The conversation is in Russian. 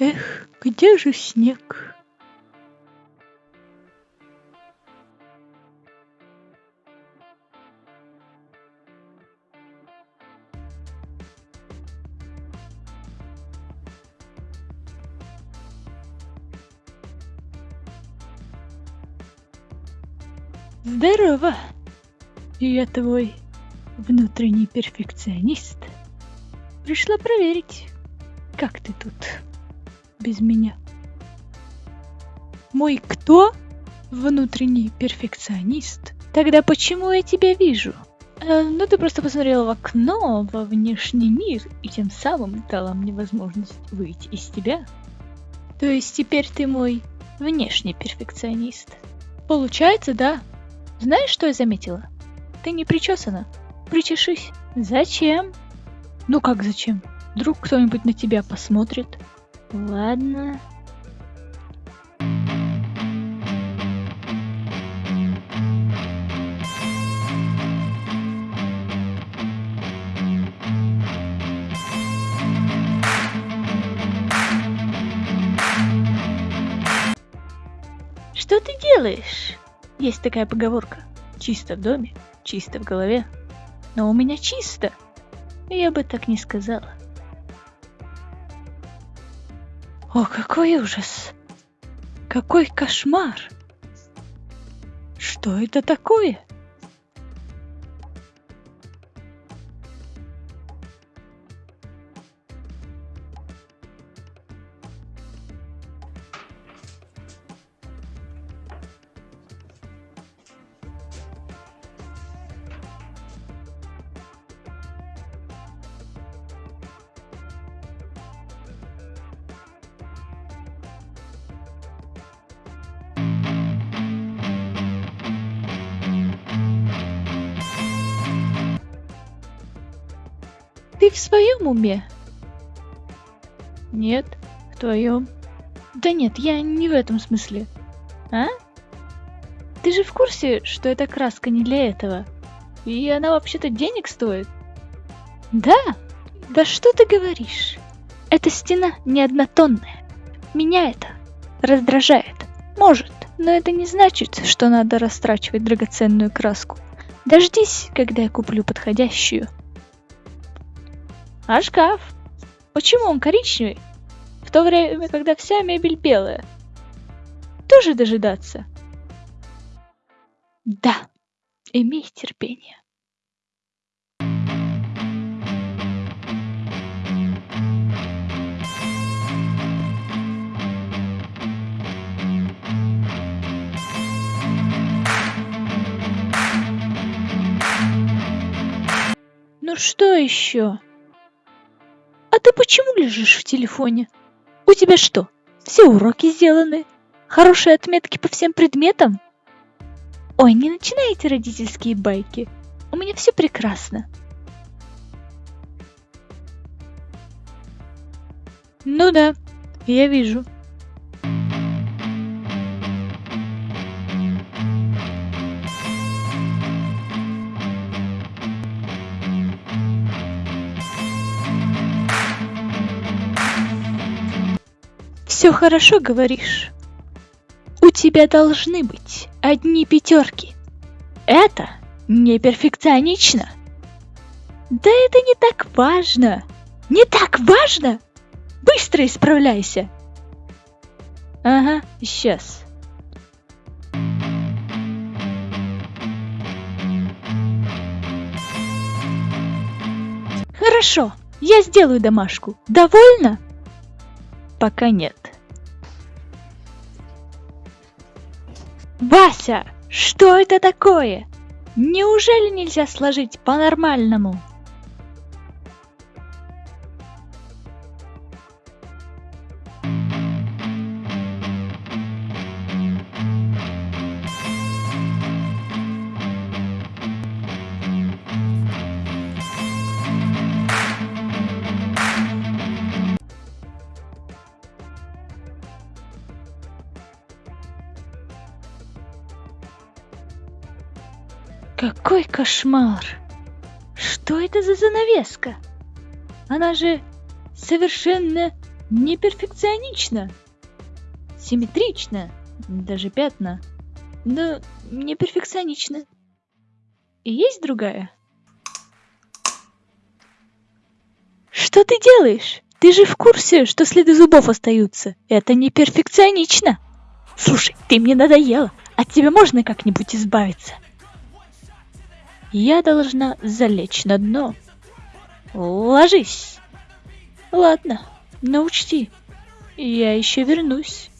Эх, где же снег? Здорово! Я твой внутренний перфекционист. Пришла проверить, как ты тут без меня. Мой кто? Внутренний перфекционист. Тогда почему я тебя вижу? Э, ну, ты просто посмотрела в окно, во внешний мир, и тем самым дала мне возможность выйти из тебя. То есть теперь ты мой внешний перфекционист. Получается, да. Знаешь, что я заметила? Ты не причесана. Причешись. Зачем? Ну как зачем? Вдруг кто-нибудь на тебя посмотрит. Ладно. Что ты делаешь? Есть такая поговорка. Чисто в доме, чисто в голове. Но у меня чисто. Я бы так не сказала. О, какой ужас! Какой кошмар! Что это такое? В своем уме? Нет, в твоем. Да нет, я не в этом смысле. А? Ты же в курсе, что эта краска не для этого? И она вообще-то денег стоит? Да? Да что ты говоришь? Эта стена не однотонная. Меня это раздражает. Может, но это не значит, что надо растрачивать драгоценную краску. Дождись, когда я куплю подходящую. А шкаф? Почему он коричневый? В то время, когда вся мебель белая. Тоже дожидаться? Да, имей терпение. Ну что еще? А ты почему лежишь в телефоне? У тебя что, все уроки сделаны? Хорошие отметки по всем предметам? Ой, не начинайте родительские байки. У меня все прекрасно. Ну да, я вижу. Все хорошо говоришь. У тебя должны быть одни пятерки. Это не перфекционично. Да это не так важно. Не так важно? Быстро исправляйся. Ага, сейчас. Хорошо, я сделаю домашку. Довольно? Пока нет. Вася, что это такое? Неужели нельзя сложить по-нормальному? Какой кошмар! Что это за занавеска? Она же совершенно Не перфекционично. Симметрично. Даже пятна. Но не перфекционично. И есть другая? Что ты делаешь? Ты же в курсе, что следы зубов остаются. Это не перфекционично. Слушай, ты мне надоела. От тебя можно как-нибудь избавиться? Я должна залечь на дно. Ложись. Ладно, но учти, я еще вернусь.